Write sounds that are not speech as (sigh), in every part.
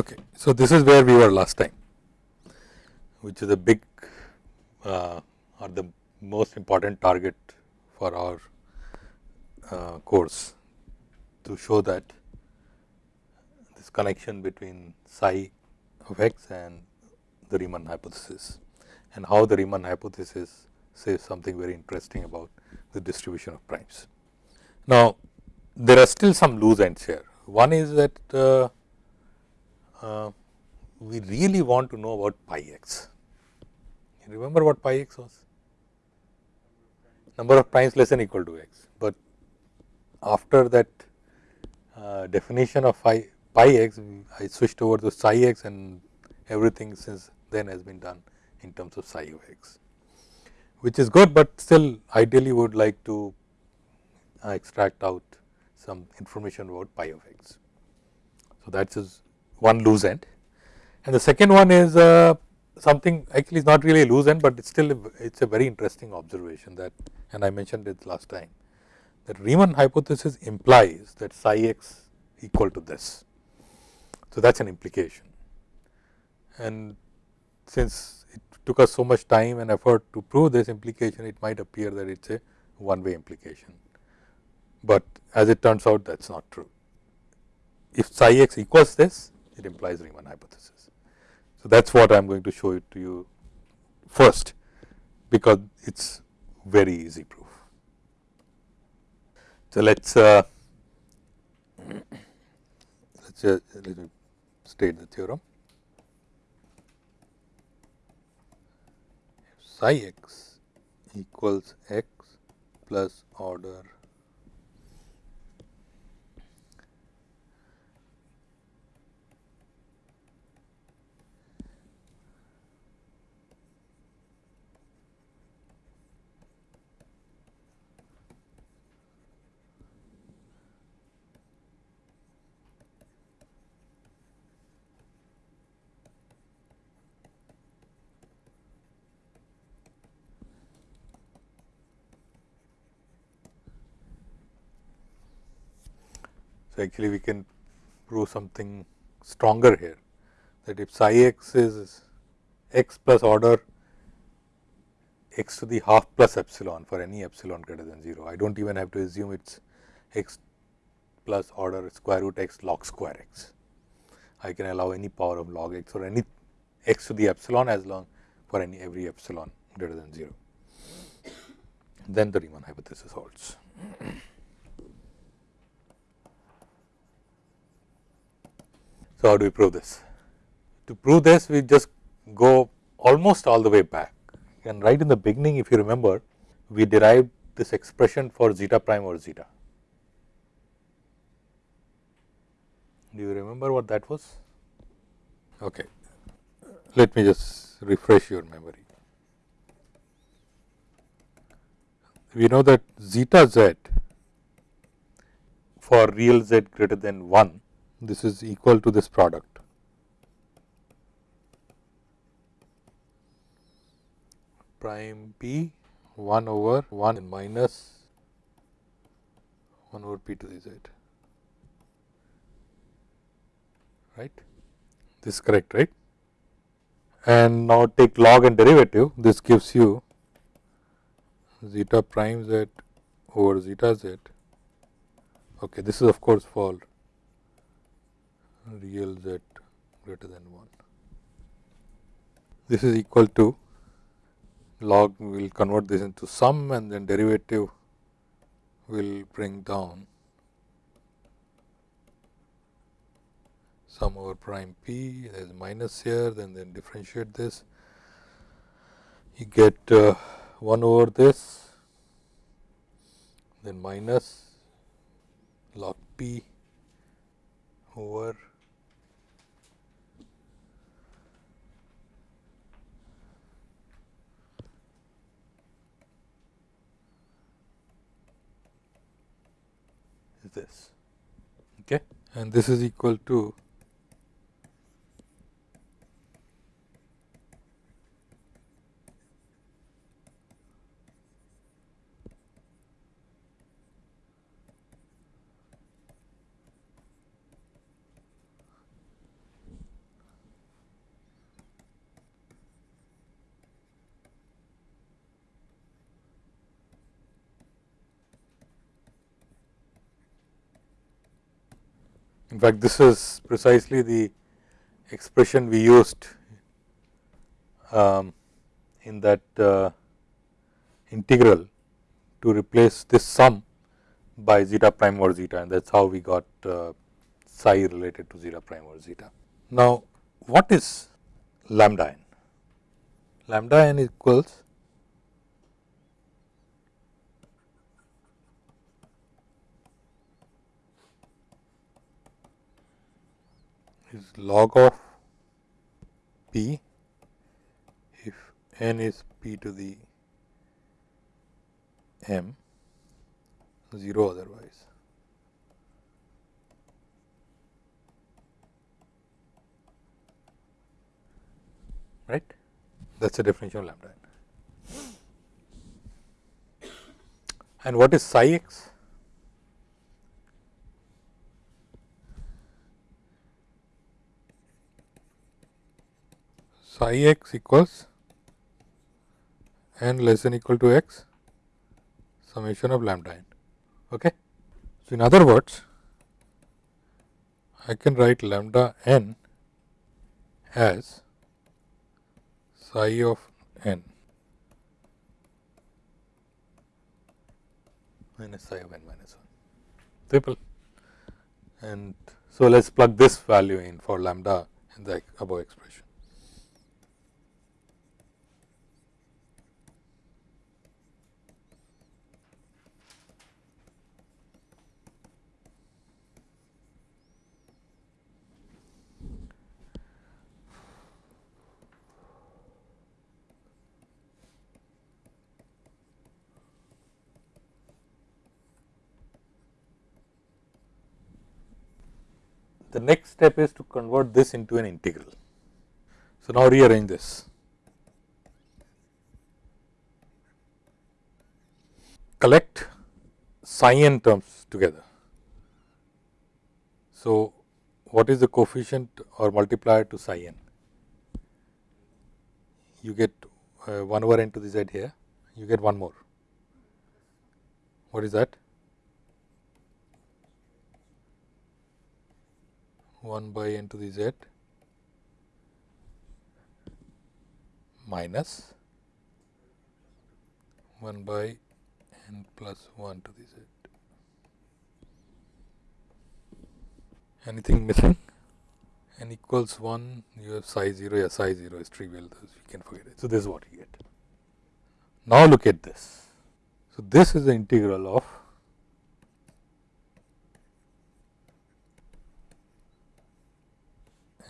Okay. So, this is where we were last time, which is a big uh, or the most important target for our uh, course to show that this connection between psi of x and the Riemann hypothesis and how the Riemann hypothesis says something very interesting about the distribution of primes. Now, there are still some loose ends here. One is that uh, uh, we really want to know about pi x. You remember what pi x was? Number of primes less than equal to x, but after that uh, definition of phi, pi x, I switched over to psi x and everything since then has been done in terms of psi of x, which is good, but still ideally would like to uh, extract out some information about pi of x. So, that is one loose end and the second one is uh, something actually is not really a loose end, but it is still it is a very interesting observation that and I mentioned it last time that Riemann hypothesis implies that psi x equal to this. So, that is an implication and since it took us so much time and effort to prove this implication, it might appear that it is a one way implication, but as it turns out that is not true. If psi x equals this, it implies Riemann hypothesis. So, that is what I am going to show it to you first, because it is very easy proof. So, let us uh, let us uh, state the theorem. psi x equals x plus order So, actually we can prove something stronger here that if psi x is x plus order x to the half plus epsilon for any epsilon greater than 0. I do not even have to assume it is x plus order square root x log square x. I can allow any power of log x or any x to the epsilon as long for any every epsilon greater than 0. Then the Riemann hypothesis holds. So, how do we prove this? To prove this we just go almost all the way back and right in the beginning if you remember we derived this expression for zeta prime or zeta. Do you remember what that was? Okay. Let me just refresh your memory. We know that zeta z for real z greater than 1 this is equal to this product. prime p 1 over 1 minus 1 over p to the z. Right? This is correct right? And now take log and derivative. This gives you zeta prime z over zeta z. Okay this is of course for real z greater than 1. This is equal to log we will convert this into sum and then derivative will bring down sum over prime p there is minus here then then differentiate this you get uh, 1 over this then minus log p over this. Okay? And this is equal to In fact, this is precisely the expression we used um, in that uh, integral to replace this sum by zeta prime or zeta and that is how we got uh, psi related to zeta prime or zeta. Now, what is lambda n? Lambda n equals is log of p if n is p to the m 0 otherwise. right that is the definition of lambda And what is psi x? Psi x equals n less than equal to x summation of lambda n. Okay. So, in other words, I can write lambda n as psi of n minus psi of n minus 1 triple and so let us plug this value in for lambda in the above expression. The next step is to convert this into an integral. So, now rearrange this. Collect psi n terms together. So, what is the coefficient or multiplier to psi n? You get uh, 1 over n to the z here, you get one more. What is that? 1 by n to the z minus 1 by n plus 1 to the z. Anything missing? n equals 1, you have psi 0, yeah, psi 0 is trivial, you can forget it. So, this is what you get. Now, look at this. So, this is the integral of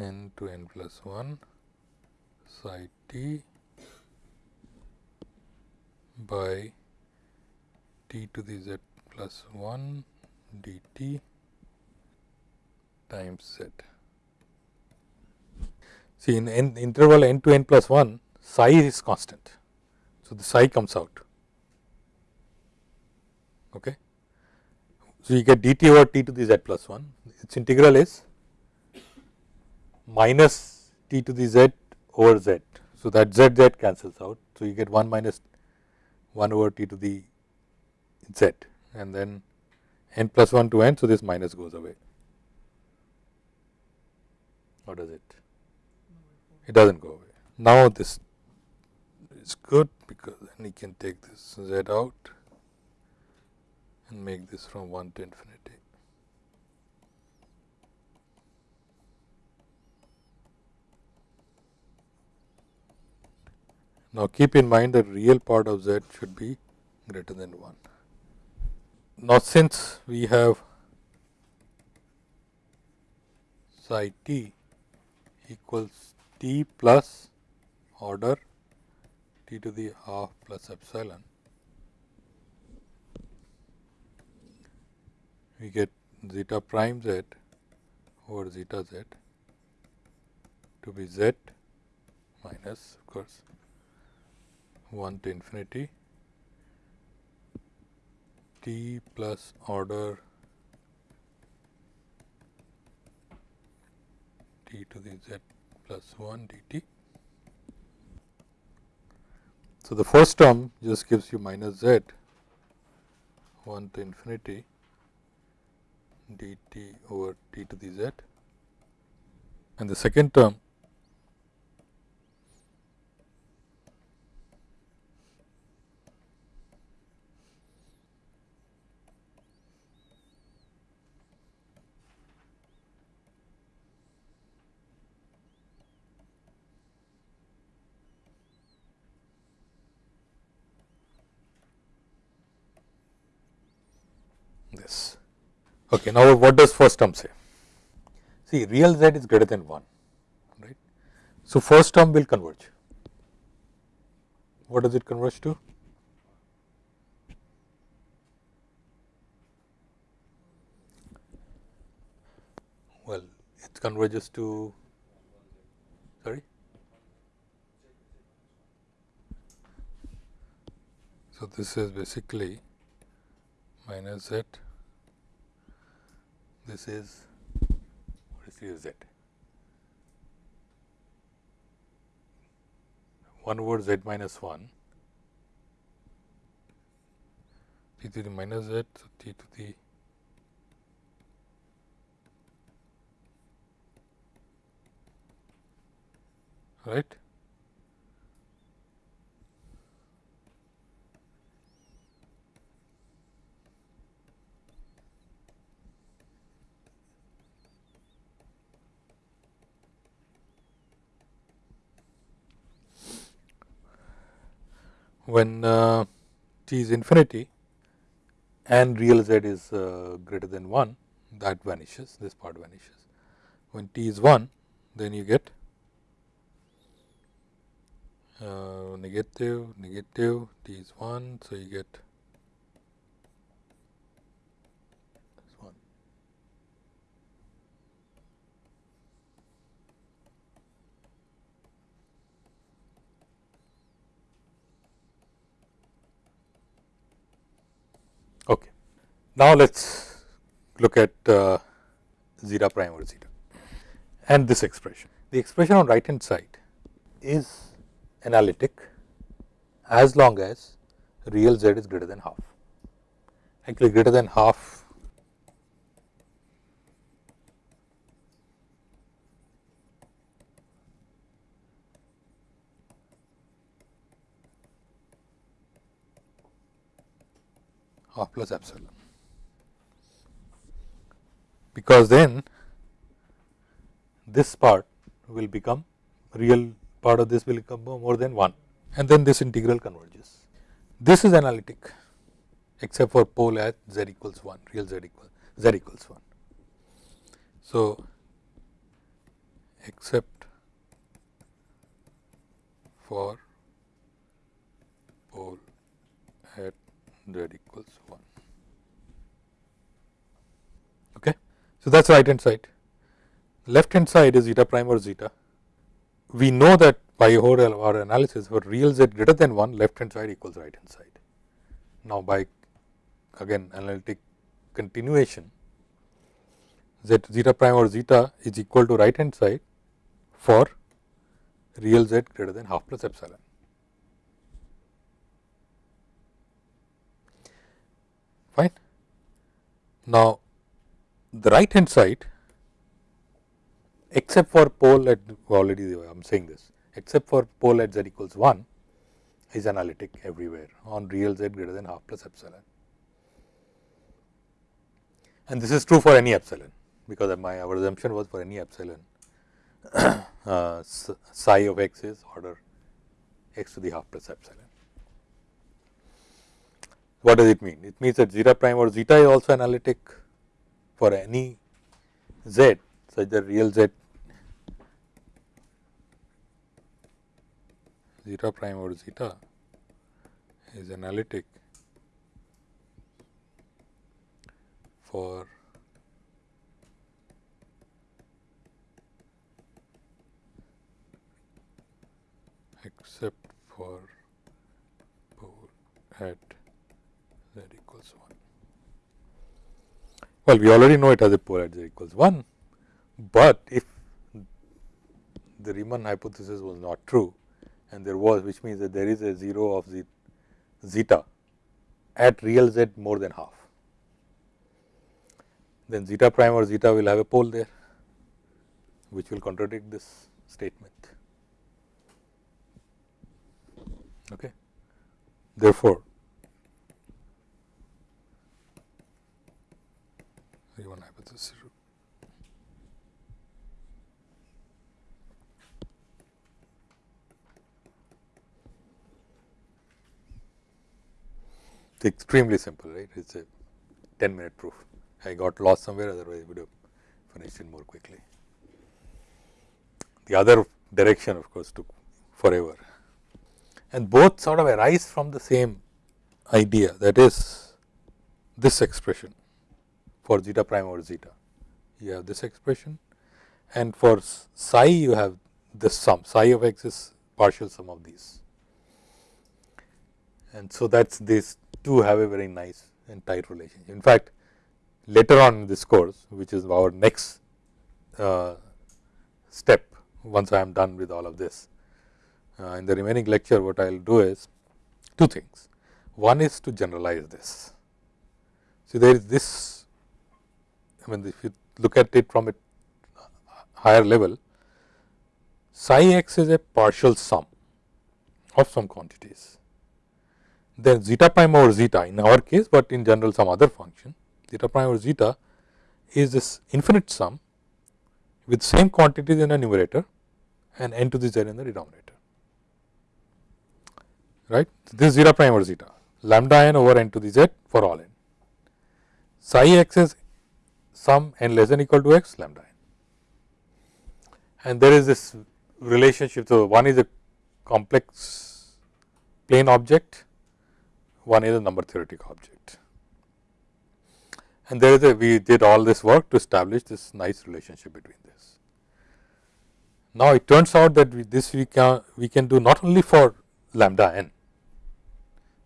n to n plus 1 psi t by t to the z plus 1 dt times z. See in n interval n to n plus 1 psi is constant. So, the psi comes out. Okay. So, you get dt over t to the z plus 1 its integral is minus t to the z over z. So, that z z cancels out. So, you get 1 minus 1 over t to the z and then n plus 1 to n. So, this minus goes away. What does it? It does not go away. Now, this is good because then you can take this z out and make this from 1 to infinity. Now, keep in mind that real part of z should be greater than 1. Now, since we have psi t equals t plus order t to the half plus epsilon, we get zeta prime z over zeta z to be z minus of course 1 to infinity t plus order t to the z plus 1 dt. So, the first term just gives you minus z 1 to infinity dt over t to the z and the second term this. Okay, now what does first term say? See real z is greater than 1, right. So, first term will converge. What does it converge to? Well, it converges to sorry. So, this is basically minus z this is what is here z 1 over z minus 1 t to the minus z so t to the right when uh, t is infinity and real z is uh, greater than 1 that vanishes this part vanishes. When t is 1 then you get uh, negative negative t is 1. So, you get Okay. Now, let us look at uh, zeta prime over zeta and this expression. The expression on right hand side is analytic as long as real z is greater than half. Actually greater than half half plus epsilon, because then this part will become real part of this will become more than 1 and then this integral converges. This is analytic except for pole at z equals 1 real z equals z equals 1. So, except for pole at z equals 1. Okay. So, that is right hand side. Left hand side is zeta prime or zeta. We know that by our analysis for real z greater than 1 left hand side equals right hand side. Now, by again analytic continuation z zeta prime or zeta is equal to right hand side for real z greater than half plus epsilon. fine. Now, the right hand side except for pole at already I am saying this except for pole at z equals 1 is analytic everywhere on real z greater than half plus epsilon. And this is true for any epsilon because my our assumption was for any epsilon (coughs) uh, psi of x is order x to the half plus epsilon. What does it mean? It means that zeta prime or zeta is also analytic for any z such that real z. Zeta prime or zeta is analytic for except for at z equals 1. Well, we already know it has a pole at z equals 1, but if the Riemann hypothesis was not true and there was which means that there is a 0 of zeta at real z more than half. then zeta prime or zeta will have a pole there, which will contradict this statement. Okay. Therefore, Riemann hypothesis It's extremely simple, right? It's a 10 minute proof. I got lost somewhere, otherwise, I would have finished it more quickly. The other direction, of course, took forever. And both sort of arise from the same idea that is this expression for zeta prime over zeta. You have this expression and for psi you have this sum, psi of x is partial sum of these. And so, that is this two have a very nice and tight relationship. In fact, later on in this course, which is our next uh, step once I am done with all of this. Uh, in the remaining lecture, what I will do is two things. One is to generalize this. See, there is this, I mean, if you look at it from a higher level, psi x is a partial sum of some quantities then zeta prime over zeta in our case, but in general some other function zeta prime over zeta is this infinite sum with same quantities in the numerator and n to the z in the denominator. Right. This is zeta prime over zeta lambda n over n to the z for all n. Psi x is sum n less than equal to x lambda n. And there is this relationship. So, one is a complex plane object one is a number theoretic object. And there is a we did all this work to establish this nice relationship between this. Now, it turns out that we, this we can we can do not only for lambda n,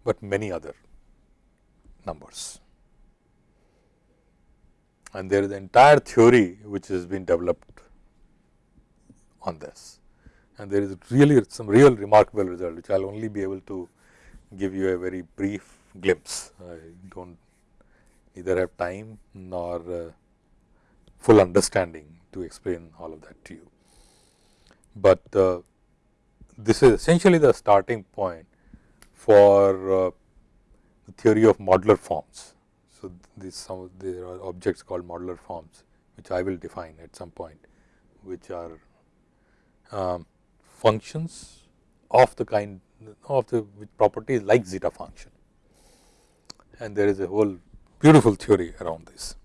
but many other numbers. And there is an entire theory which has been developed on this. And there is really some real remarkable result, which I will only be able to give you a very brief glimpse. I do not either have time nor uh, full understanding to explain all of that to you. But uh, this is essentially the starting point for uh, the theory of modular forms. So, these some there are objects called modular forms, which I will define at some point, which are um, functions of the kind of the properties like zeta function and there is a whole beautiful theory around this.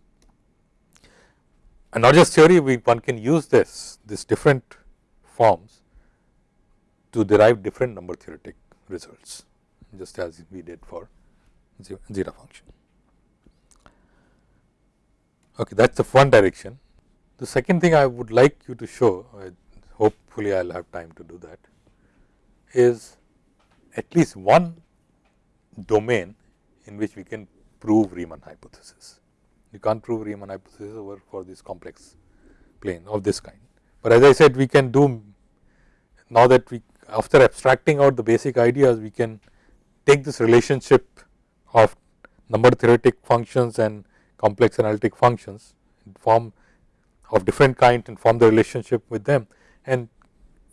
And not just theory, we one can use this, this different forms to derive different number theoretic results, just as we did for zeta function. Okay, that is the one direction. The second thing I would like you to show, uh, hopefully I will have time to do that, is at least one domain in which we can prove Riemann hypothesis. You can't prove Riemann hypothesis over for this complex plane of this kind. But as I said we can do now that we after abstracting out the basic ideas we can take this relationship of number theoretic functions and complex analytic functions form of different kind and form the relationship with them and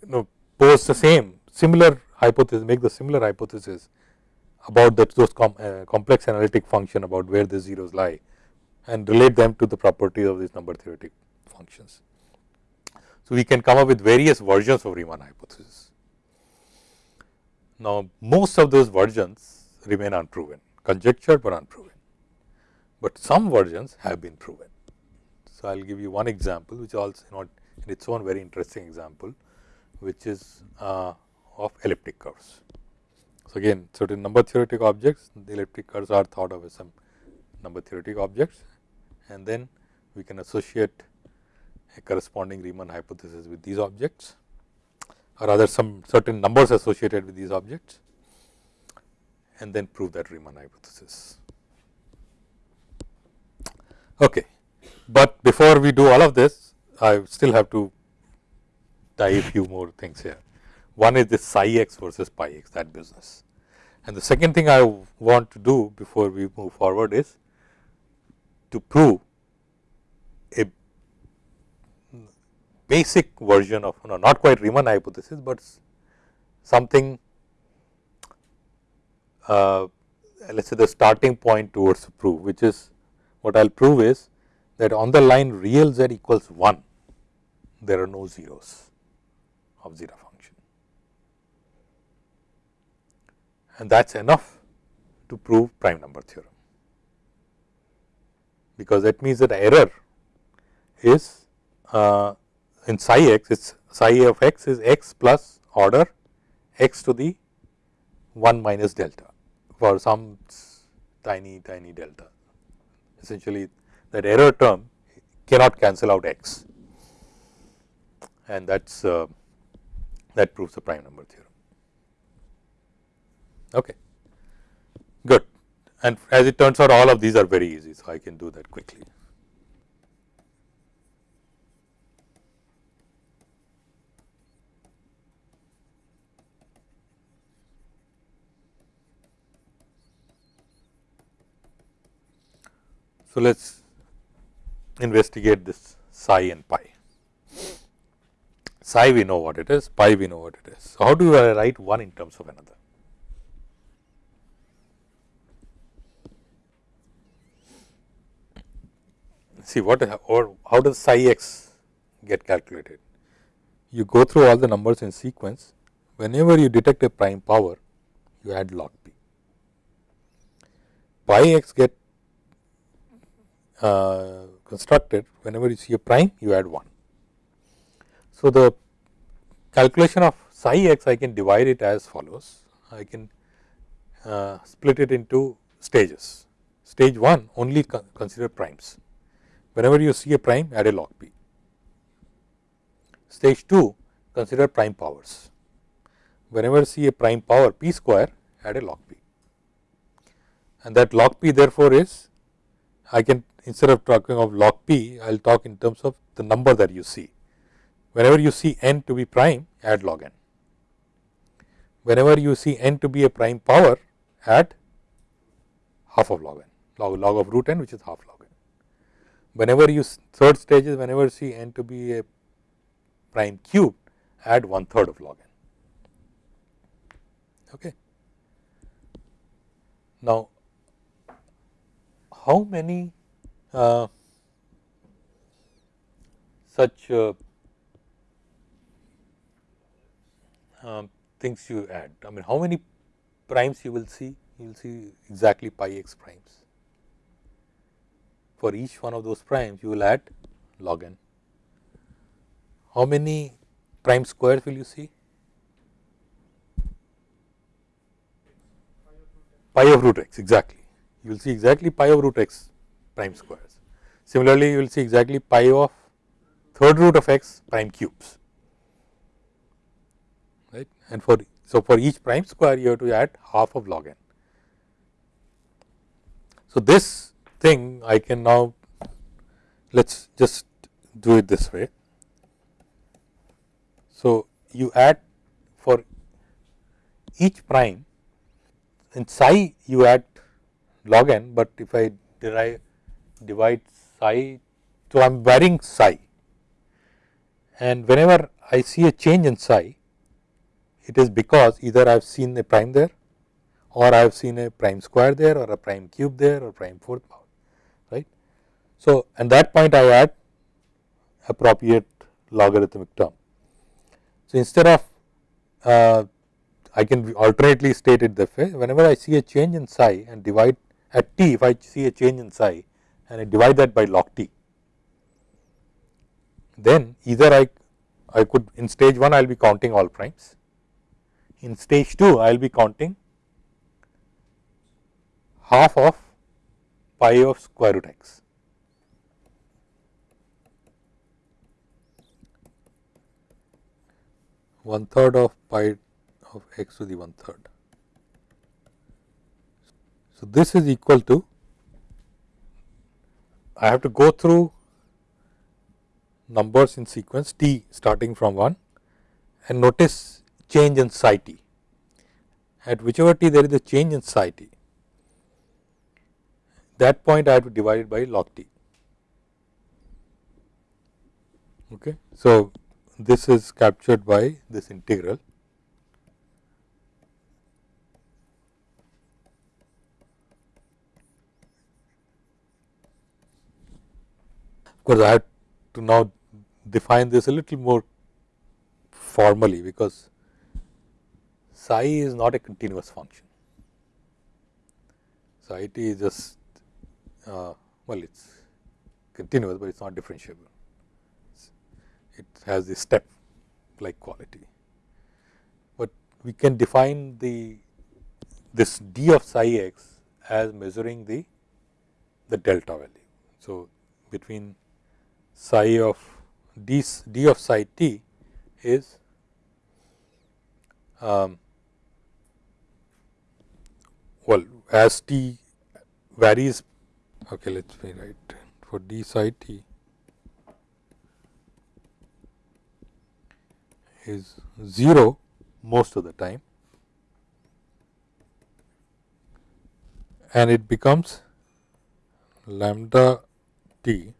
you know pose the same similar hypothesis make the similar hypothesis about that those com, uh, complex analytic function about where the zeros lie and relate them to the properties of these number theoretic functions. So, we can come up with various versions of Riemann hypothesis. Now, most of those versions remain unproven, conjectured but unproven, but some versions have been proven. So, I will give you one example which also not in its own very interesting example, which is uh, of elliptic curves. So, again certain number theoretic objects the elliptic curves are thought of as some number theoretic objects and then we can associate a corresponding Riemann hypothesis with these objects or rather some certain numbers associated with these objects and then prove that Riemann hypothesis. Okay. But before we do all of this I still have to tie a few more things here. One is this psi x versus pi x that business. And the second thing I want to do before we move forward is to prove a basic version of no, not quite Riemann hypothesis, but something uh, let us say the starting point towards the prove which is what I will prove is that on the line real z equals 1 there are no zeros of 0 and that is enough to prove prime number theorem because that means that error is uh, in psi x it is psi of x is x plus order x to the 1 minus delta for some tiny tiny delta. Essentially that error term cannot cancel out x and that is uh, that proves the prime number theorem. Okay. Good and as it turns out all of these are very easy. So, I can do that quickly. So, let us investigate this psi and pi. Psi we know what it is, pi we know what it is. So, how do I write one in terms of another? See what or how does psi x get calculated? You go through all the numbers in sequence, whenever you detect a prime power, you add log p. Pi x get uh, constructed whenever you see a prime you add 1. So, the calculation of psi x I can divide it as follows I can uh, split it into stages. Stage 1 only consider primes whenever you see a prime add a log p. Stage 2 consider prime powers whenever see a prime power p square add a log p and that log p therefore is I can instead of talking of log p, I will talk in terms of the number that you see. Whenever you see n to be prime, add log n. Whenever you see n to be a prime power, add half of log n, log, log of root n which is half log. Whenever you third stage is whenever you see n to be a prime cube, add one third of log n. Okay. Now, how many uh, such uh, um, things you add. I mean, how many primes you will see? You will see exactly pi x primes. For each one of those primes, you will add log n. How many prime squares will you see? Pi of root x, exactly. You will see exactly pi of root x prime squares. Similarly, you will see exactly pi of third root of x prime cubes right and for so for each prime square you have to add half of log n. So, this thing I can now let us just do it this way. So, you add for each prime in psi you add log n, but if I derive divide psi. So, I am varying psi and whenever I see a change in psi, it is because either I have seen a prime there or I have seen a prime square there or a prime cube there or prime fourth power. So, at that point I add appropriate logarithmic term. So, instead of uh, I can alternately state it this way, whenever I see a change in psi and divide at t, if I see a change in psi, and I divide that by log t. Then either I, I could in stage 1 I will be counting all primes, in stage 2 I will be counting half of pi of square root x. one third of pi of x to the one third. So, this is equal to I have to go through numbers in sequence t starting from 1 and notice change in psi t. At whichever t there is a change in psi t, that point I have to divide it by log t. Okay. So, this is captured by this integral. Of course, I have to now define this a little more formally, because psi is not a continuous function. Psi t is just uh, well, it is continuous, but it is not differentiable. It has the step like quality, but we can define the this d of psi x as measuring the the delta value. So, between psi of d, d of psi t is um, well as t varies okay let me write for d psi t is 0 most of the time and it becomes lambda t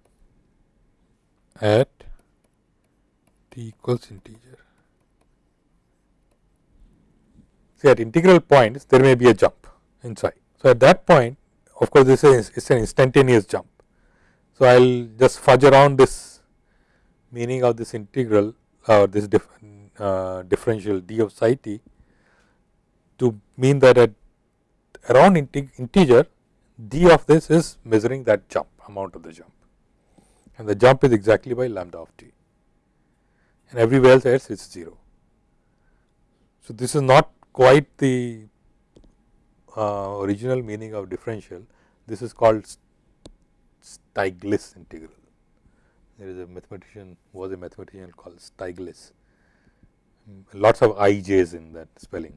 at t equals integer. See at integral points there may be a jump inside. So, at that point of course, this is it's an instantaneous jump. So, I will just fudge around this meaning of this integral or this dif, uh, differential d of psi t to mean that at around integer d of this is measuring that jump amount of the jump and the jump is exactly by lambda of t and everywhere else it is 0. So, this is not quite the uh, original meaning of differential. This is called Stieltjes integral. There is a mathematician was a mathematician called Stieltjes. Lots of ij's in that spelling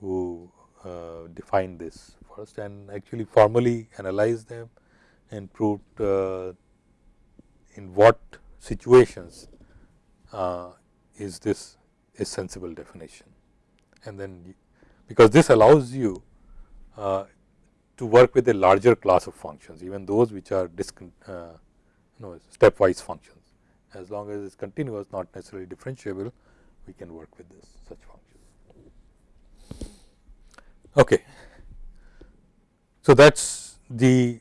who uh, defined this first and actually formally analyzed them and proved uh, in what situations uh, is this a sensible definition. And then because this allows you uh, to work with a larger class of functions even those which are discon uh, you know stepwise functions as long as it is continuous not necessarily differentiable we can work with this such functions. Okay. So, that is the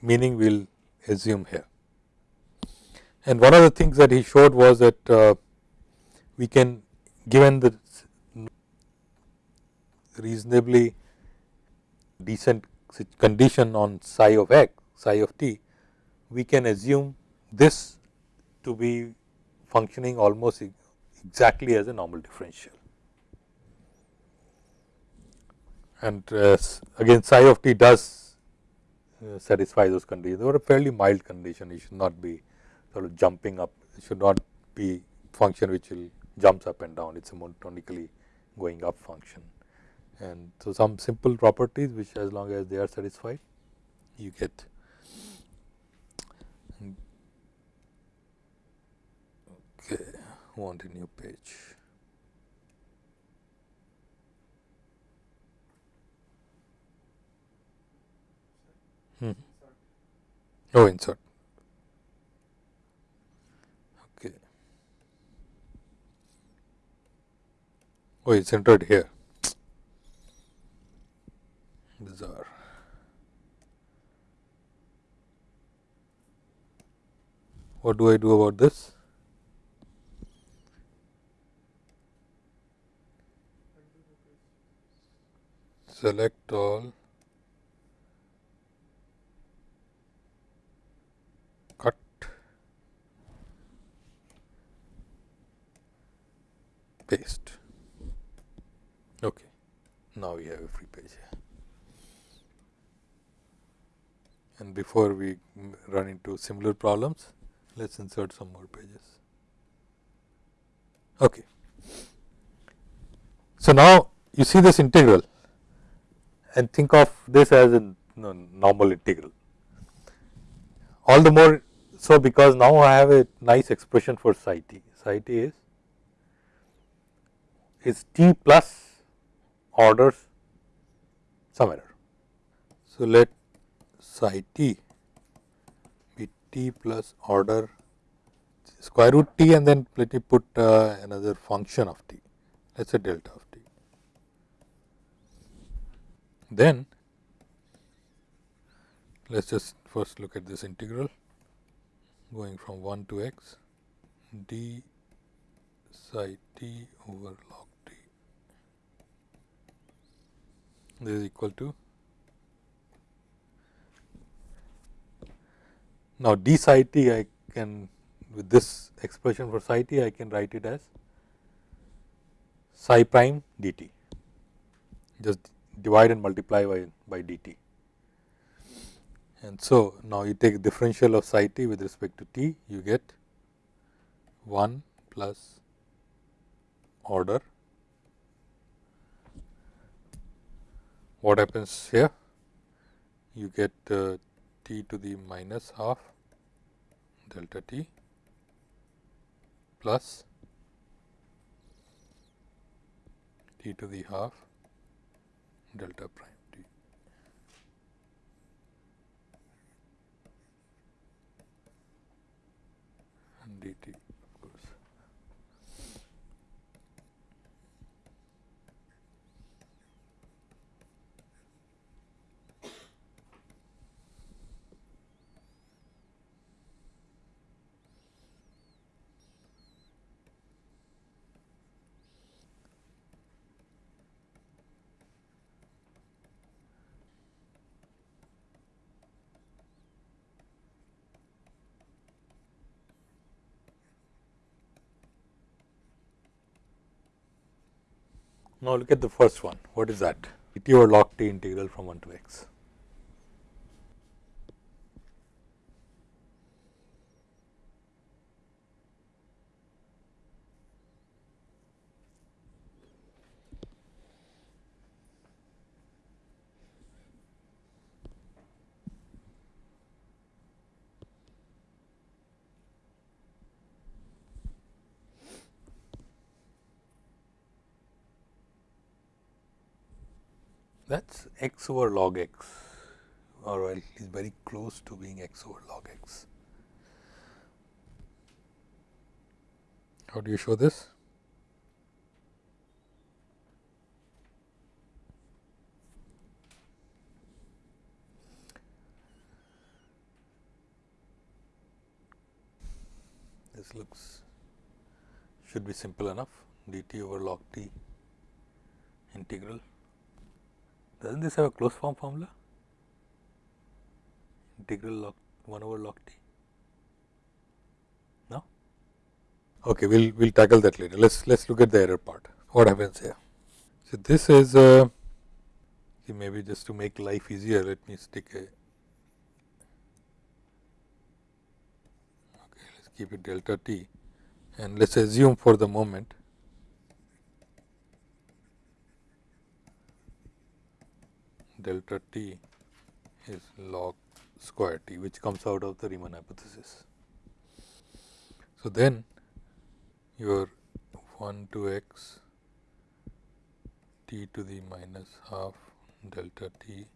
meaning we will assume here. And one of the things that he showed was that uh, we can given the reasonably decent condition on psi of x, psi of t, we can assume this to be functioning almost exactly as a normal differential. And uh, again psi of t does uh, satisfy those conditions, they are a fairly mild condition, it should not be sort of jumping up, it should not be function which will jumps up and down, it is a monotonically going up function and so some simple properties which as long as they are satisfied you get okay want a new page hmm. oh insert okay oh it's entered here bizarre. What do I do about this? Select all, cut, paste. Okay. Now we have a free page here. and before we run into similar problems, let us insert some more pages. Okay. So, now you see this integral and think of this as a normal integral. All the more so because now I have a nice expression for psi t. Psi t is is t plus orders some error. So, let psi t be t plus order square root t and then let me put uh, another function of t let us say delta of t. Then let us just first look at this integral going from 1 to x d psi t over log t. This is equal to now d psi t I can with this expression for psi t I can write it as psi prime dt just divide and multiply by, by dt. And so, now you take differential of psi t with respect to t you get 1 plus order. What happens here? You get uh, t to the minus half delta t plus t to the half delta prime. dt Now, look at the first one. What is that? dt over log t integral from 1 to x. that is x over log x or at least very close to being x over log x. How do you show this? This looks should be simple enough dt over log t integral does not this have a closed form formula? Integral log 1 over log t? No? Okay, we'll we'll tackle that later. Let's let's look at the error part. What happens here? So this is uh, maybe just to make life easier. Let me stick a. Okay, let's keep it delta t, and let's assume for the moment delta t is log square t which comes out of the Riemann hypothesis. So, then your 1 to x t to the minus half delta t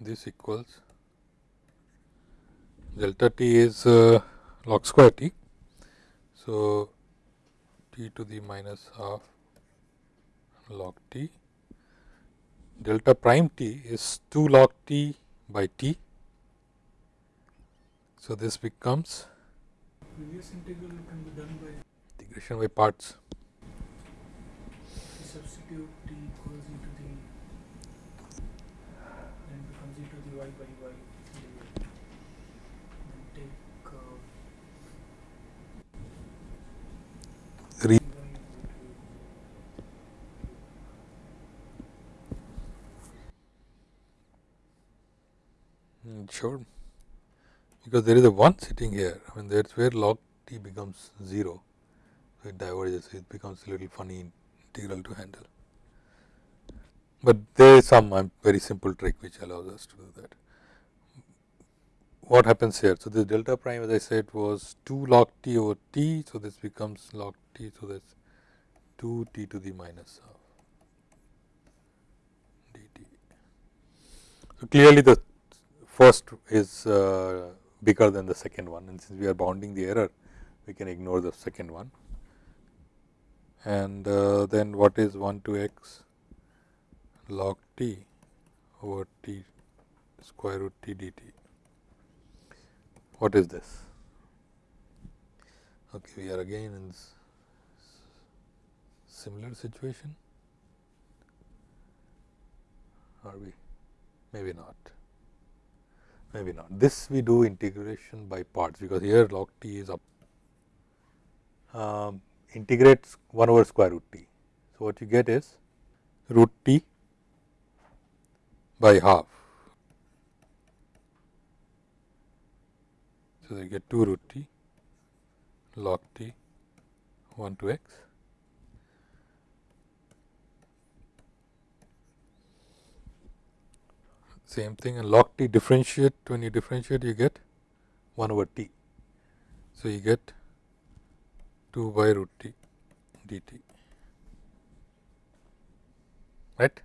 this equals delta t is uh, log square t so, t to the minus half log t delta prime t is 2 log t by t. So, this becomes previous integral can be done by integration by parts. substitute t equals e to the then becomes e to the y by y then take uh, Re Mm, sure, because there is a 1 sitting here, I mean that is where log t becomes 0, so it diverges, it becomes a little funny integral to handle. But there is some um, very simple trick which allows us to do that. What happens here? So, this delta prime as I said was 2 log t over t, so this becomes log t, so that is 2 t to the minus half dt. So, clearly the first is uh, bigger than the second one and since we are bounding the error we can ignore the second one and uh, then what is 1 to x log t over t square root t dt. What is this? Okay, we are again in similar situation. Are we? Maybe not. Maybe not. This we do integration by parts because here log t is up. Um, integrates 1 over square root t. So, what you get is root t by half. So, you get 2 root t log t 1 to x same thing and log t differentiate when you differentiate you get 1 over t. So, you get 2 by root t dt right.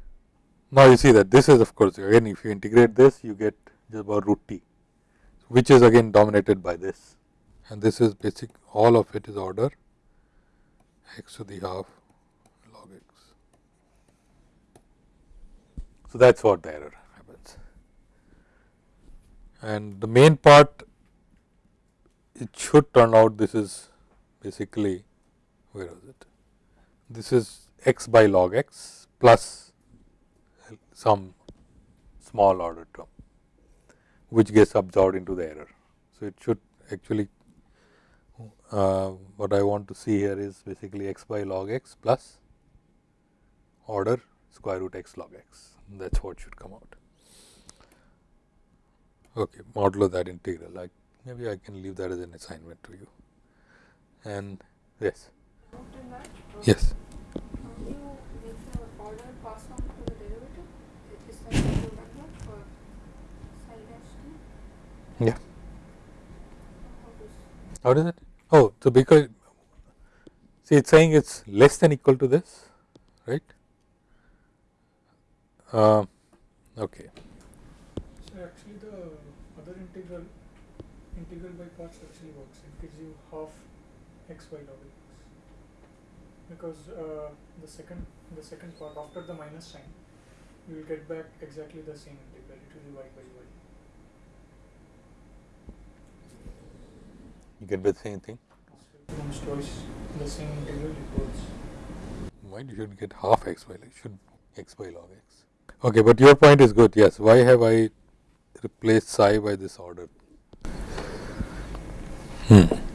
Now, you see that this is of course, again if you integrate this you get just about root t which is again dominated by this and this is basic all of it is order x to the half log x. So, that is what the error and the main part it should turn out this is basically where was it this is x by log x plus some small order term which gets absorbed into the error. So, it should actually uh, what I want to see here is basically x by log x plus order square root x log x that is what should come out. Okay, modulo that integral like maybe I can leave that as an assignment to you. And yes. Yes. Yeah. How does it? Oh so because see it's saying it's less than equal to this right? Uh, okay So actually the other integral, integral by parts actually works. It gives you half x by log x. Because uh, the second the second part after the minus sign, you will get back exactly the same integral. It will be y by y. you get the same thing So twice the same integral equals. why you should get half x by log should x by log x okay but your point is good yes why have i replaced psi by this order hmm.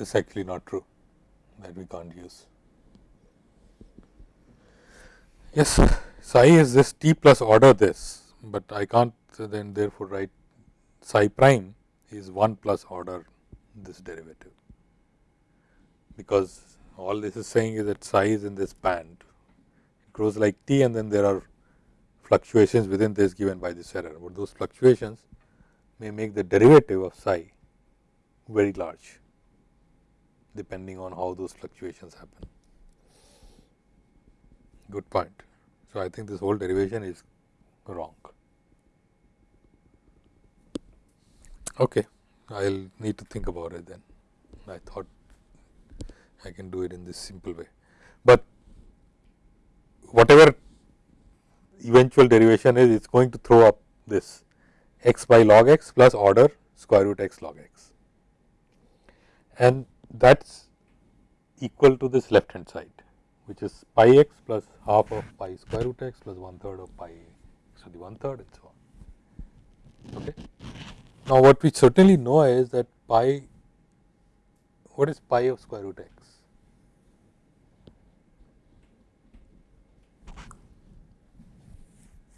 It's actually not true that we can't use. Yes, psi is this t plus order this, but I can't then therefore write psi prime is 1 plus order this derivative, because all this is saying is that psi is in this band, it grows like t and then there are fluctuations within this given by this error, but those fluctuations may make the derivative of psi very large depending on how those fluctuations happen. Good point. So, I think this whole derivation is wrong. Okay, I will need to think about it then. I thought I can do it in this simple way, but whatever eventual derivation is, it is going to throw up this x by log x plus order square root x log x. And that is equal to this left hand side which is pi x plus half of pi square root x plus one third of pi x to the one third and so on. Okay. Now, what we certainly know is that pi what is pi of square root x?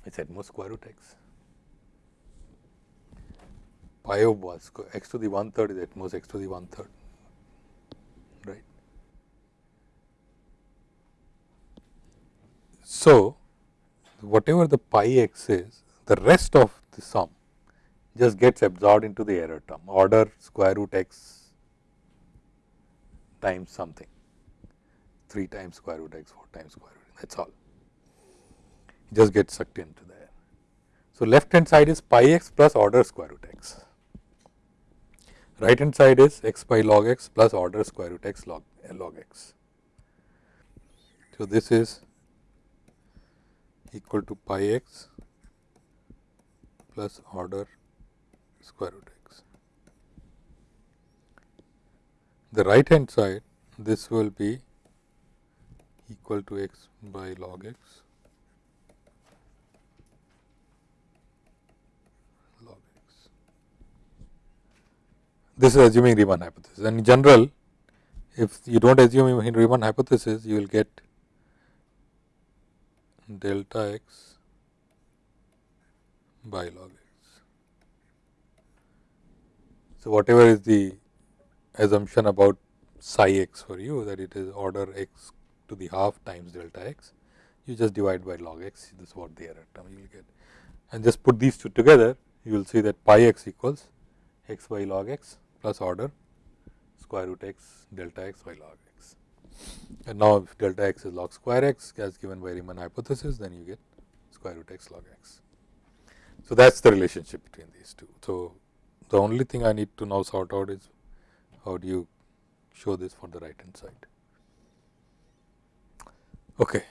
It's at most square root x. Pi of x to the one third is at most x to the one third, right. So, whatever the pi x is, the rest of the sum just gets absorbed into the error term order square root x times something 3 times square root x 4 times square root x that is all it just gets sucked into there. So, left hand side is pi x plus order square root x right hand side is x by log x plus order square root x log, log x. So, this is equal to pi x plus order square root x. The right hand side this will be equal to x by log x log x. This is assuming Riemann hypothesis and in general if you do not assume Riemann hypothesis you will get delta x by log x. So, whatever is the assumption about psi x for you that it is order x to the half times delta x, you just divide by log x, this is what the error term you will get. And just put these two together, you will see that pi x equals x by log x plus order square root x delta x by log x. And now, if delta x is log square x as given by Riemann hypothesis, then you get square root x log x. So, that is the relationship between these two. So, the only thing I need to now sort out is how do you show this for the right hand side. Okay.